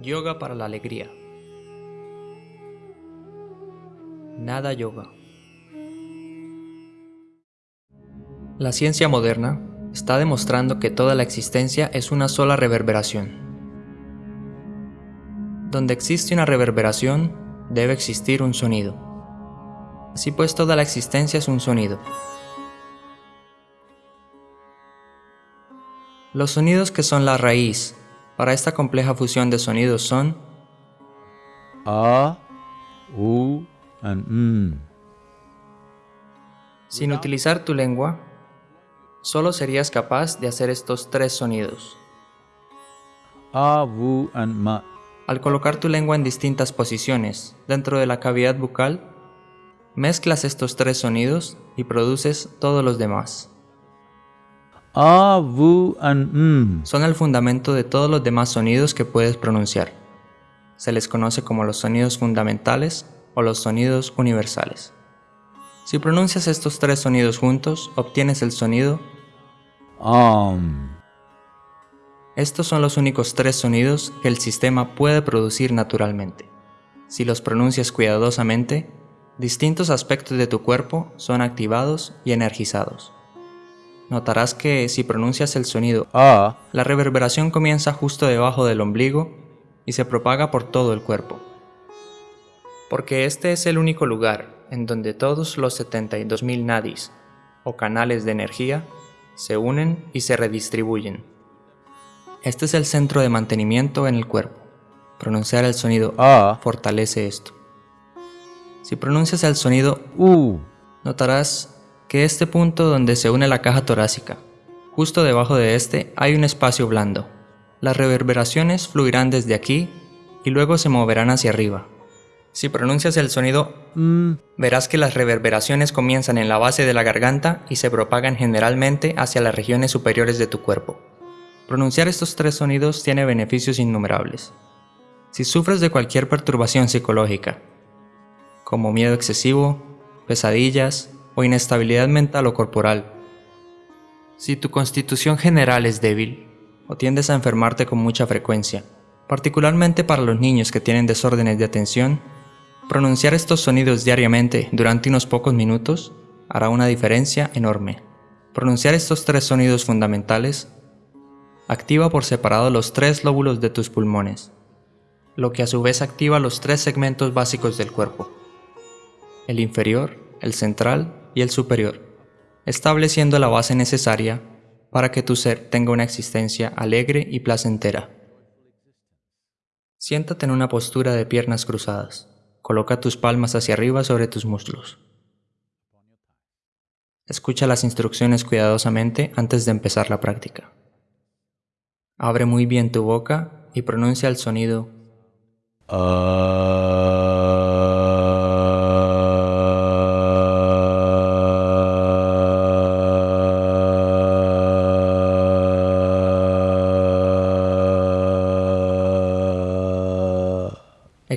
Yoga para la alegría. Nada yoga. La ciencia moderna está demostrando que toda la existencia es una sola reverberación. Donde existe una reverberación, debe existir un sonido. Así pues, toda la existencia es un sonido. Los sonidos que son la raíz para esta compleja fusión de sonidos son A, U, and M. Sin utilizar tu lengua, solo serías capaz de hacer estos tres sonidos. A, U, and Ma. Al colocar tu lengua en distintas posiciones dentro de la cavidad bucal, mezclas estos tres sonidos y produces todos los demás. A, U, and M. Son el fundamento de todos los demás sonidos que puedes pronunciar. Se les conoce como los sonidos fundamentales o los sonidos universales. Si pronuncias estos tres sonidos juntos, obtienes el sonido Om. Estos son los únicos tres sonidos que el sistema puede producir naturalmente. Si los pronuncias cuidadosamente, distintos aspectos de tu cuerpo son activados y energizados. Notarás que si pronuncias el sonido A, la reverberación comienza justo debajo del ombligo y se propaga por todo el cuerpo. Porque este es el único lugar en donde todos los 72.000 nadis, o canales de energía, se unen y se redistribuyen. Este es el centro de mantenimiento en el cuerpo. Pronunciar el sonido A, fortalece esto. Si pronuncias el sonido U. notarás que este punto donde se une la caja torácica, justo debajo de este hay un espacio blando. Las reverberaciones fluirán desde aquí y luego se moverán hacia arriba. Si pronuncias el sonido M. verás que las reverberaciones comienzan en la base de la garganta y se propagan generalmente hacia las regiones superiores de tu cuerpo. Pronunciar estos tres sonidos tiene beneficios innumerables. Si sufres de cualquier perturbación psicológica, como miedo excesivo, pesadillas o inestabilidad mental o corporal, si tu constitución general es débil o tiendes a enfermarte con mucha frecuencia, particularmente para los niños que tienen desórdenes de atención, pronunciar estos sonidos diariamente durante unos pocos minutos hará una diferencia enorme. Pronunciar estos tres sonidos fundamentales activa por separado los tres lóbulos de tus pulmones, lo que a su vez activa los tres segmentos básicos del cuerpo, el inferior, el central y el superior, estableciendo la base necesaria para que tu ser tenga una existencia alegre y placentera. Siéntate en una postura de piernas cruzadas. Coloca tus palmas hacia arriba sobre tus muslos. Escucha las instrucciones cuidadosamente antes de empezar la práctica. Abre muy bien tu boca y pronuncia el sonido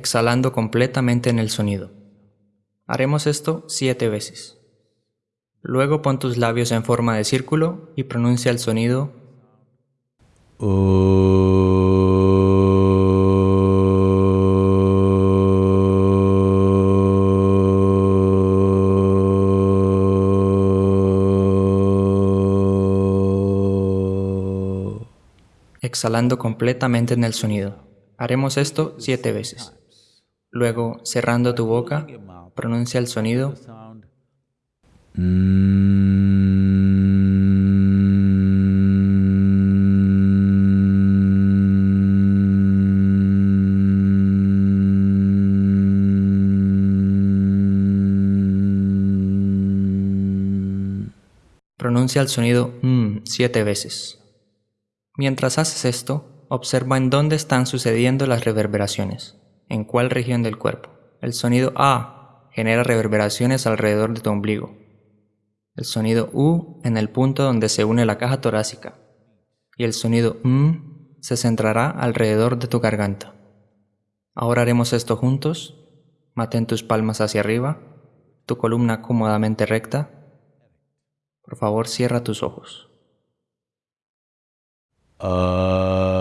exhalando completamente en el sonido. Haremos esto siete veces. Luego pon tus labios en forma de círculo y pronuncia el sonido exhalando completamente en el sonido. Haremos esto siete veces. Luego, cerrando tu boca, pronuncia el sonido Pronuncia el sonido mm siete veces. Mientras haces esto, observa en dónde están sucediendo las reverberaciones, en cuál región del cuerpo. El sonido A genera reverberaciones alrededor de tu ombligo. El sonido U en el punto donde se une la caja torácica. Y el sonido M se centrará alrededor de tu garganta. Ahora haremos esto juntos. Mantén tus palmas hacia arriba, tu columna cómodamente recta. Por favor, cierra tus ojos. Uh,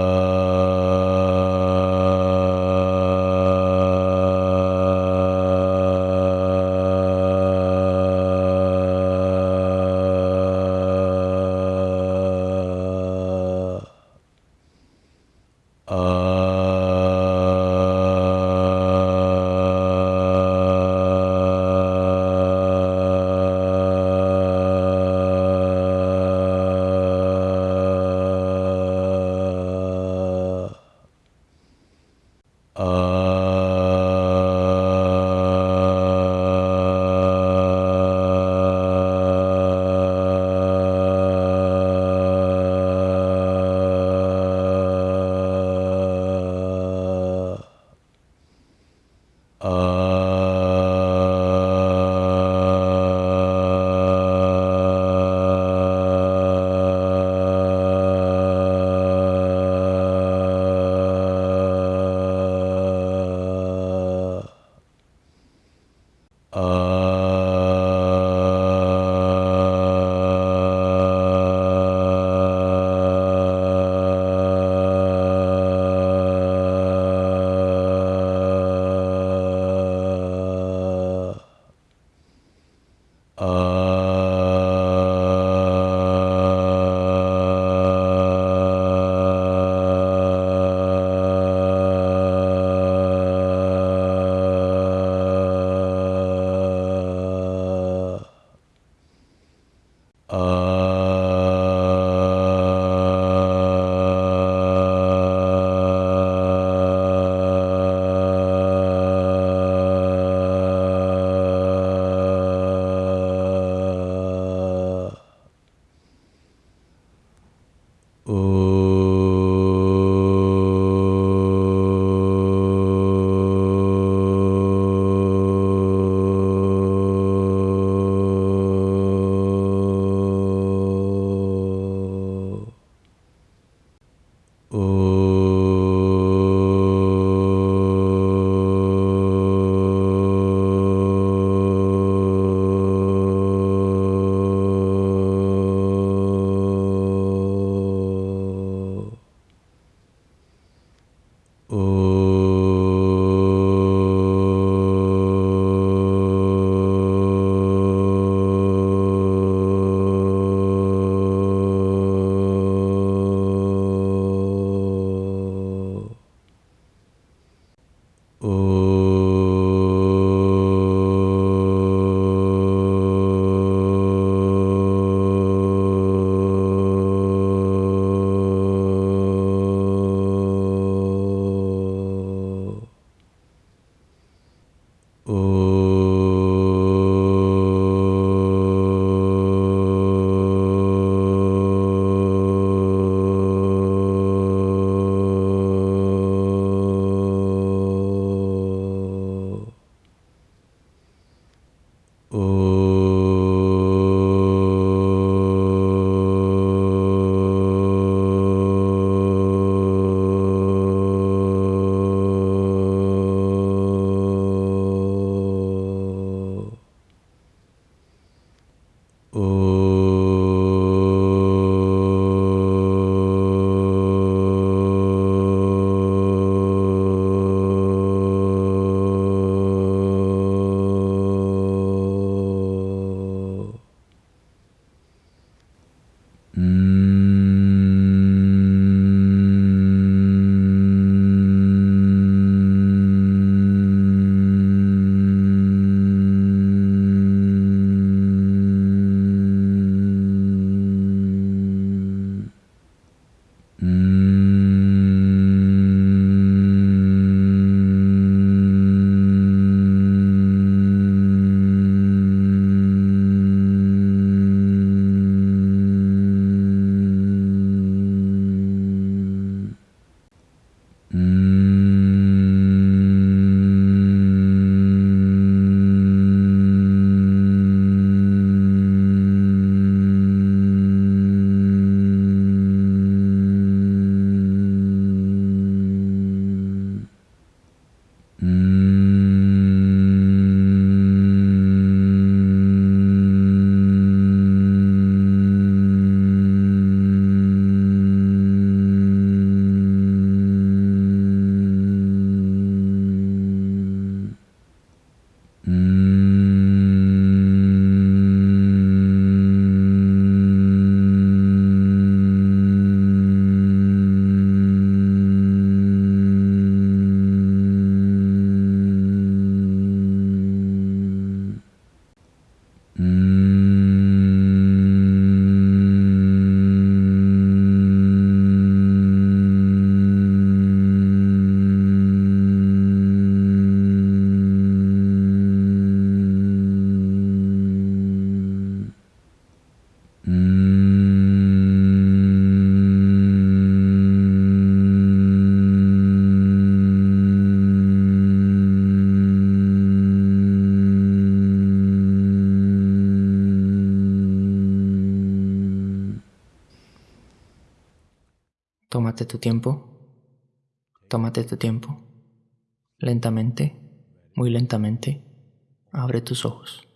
Tómate tu tiempo. Tómate tu tiempo. Lentamente, muy lentamente, abre tus ojos.